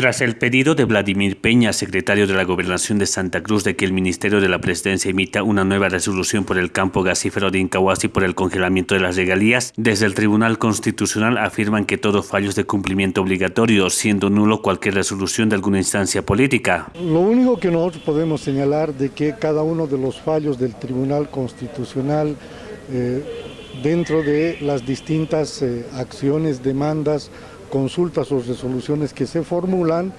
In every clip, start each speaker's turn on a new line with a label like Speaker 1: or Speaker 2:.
Speaker 1: Tras el pedido de Vladimir Peña, secretario de la Gobernación de Santa Cruz, de que el Ministerio de la Presidencia emita una nueva resolución por el campo gasífero de Incahuasi por el congelamiento de las regalías, desde el Tribunal Constitucional afirman que todo fallo es de cumplimiento obligatorio, siendo nulo cualquier resolución de alguna instancia política.
Speaker 2: Lo único que nosotros podemos señalar de que cada uno de los fallos del Tribunal Constitucional eh, dentro de las distintas eh, acciones, demandas, consultas o resoluciones que se formulan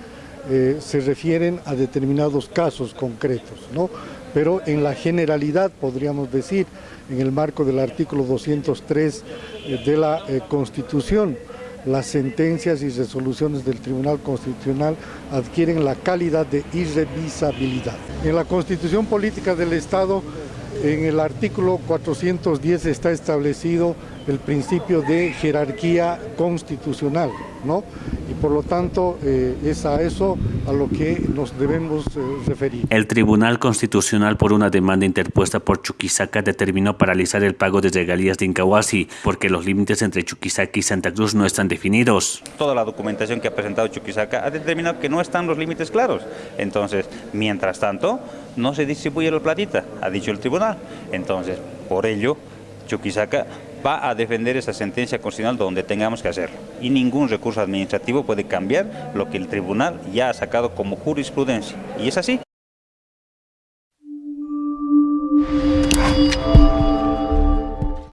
Speaker 2: eh, se refieren a determinados casos concretos, ¿no? pero en la generalidad podríamos decir, en el marco del artículo 203 eh, de la eh, Constitución, las sentencias y resoluciones del Tribunal Constitucional adquieren la calidad de irrevisabilidad. En la Constitución Política del Estado, en el artículo 410 está establecido el principio de jerarquía constitucional, ¿no? Y por lo tanto eh, es a eso a lo que nos debemos eh, referir.
Speaker 1: El Tribunal Constitucional por una demanda interpuesta por Chuquisaca determinó paralizar el pago de regalías de Incahuasi porque los límites entre Chuquisaca y Santa Cruz no están definidos.
Speaker 3: Toda la documentación que ha presentado Chuquisaca ha determinado que no están los límites claros. Entonces, mientras tanto, no se distribuye la platita, ha dicho el tribunal. Entonces, por ello, Chuquisaca va a defender esa sentencia constitucional donde tengamos que hacerlo. Y ningún recurso administrativo puede cambiar lo que el tribunal ya ha sacado como jurisprudencia. Y es así.